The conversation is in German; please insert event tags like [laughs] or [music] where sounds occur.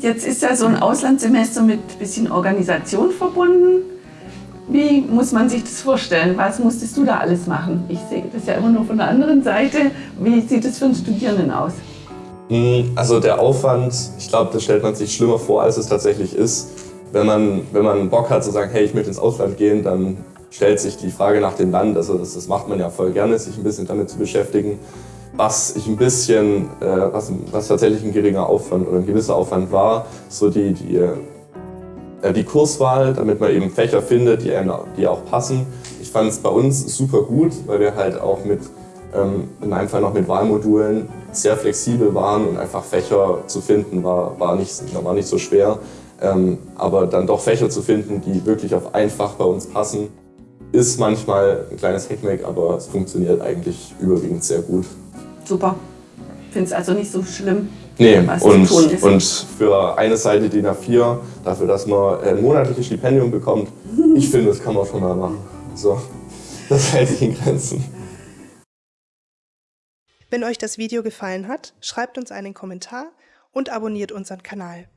Jetzt ist ja so ein Auslandssemester mit ein bisschen Organisation verbunden. Wie muss man sich das vorstellen? Was musstest du da alles machen? Ich sehe das ja immer nur von der anderen Seite. Wie sieht es für einen Studierenden aus? Hm, also der Aufwand, ich glaube, das stellt man sich schlimmer vor, als es tatsächlich ist. Wenn man, wenn man Bock hat zu sagen, hey, ich möchte ins Ausland gehen, dann stellt sich die Frage nach dem Land. Also das, das macht man ja voll gerne, sich ein bisschen damit zu beschäftigen. Was ich ein bisschen, äh, was, was tatsächlich ein geringer Aufwand oder ein gewisser Aufwand war, so die, die äh, die Kurswahl, damit man eben Fächer findet, die, einem, die auch passen. Ich fand es bei uns super gut, weil wir halt auch mit, ähm, in einem Fall noch mit Wahlmodulen sehr flexibel waren und einfach Fächer zu finden war, war, nicht, war nicht so schwer. Ähm, aber dann doch Fächer zu finden, die wirklich auf einfach bei uns passen, ist manchmal ein kleines Hackmack, aber es funktioniert eigentlich überwiegend sehr gut. Super. Finde es also nicht so schlimm. Nee, und, und für eine Seite DIN A4, dafür, dass man ein monatliches Stipendium bekommt, [laughs] ich finde, das kann man schon mal machen. So, das hält sich in Grenzen. Wenn euch das Video gefallen hat, schreibt uns einen Kommentar und abonniert unseren Kanal.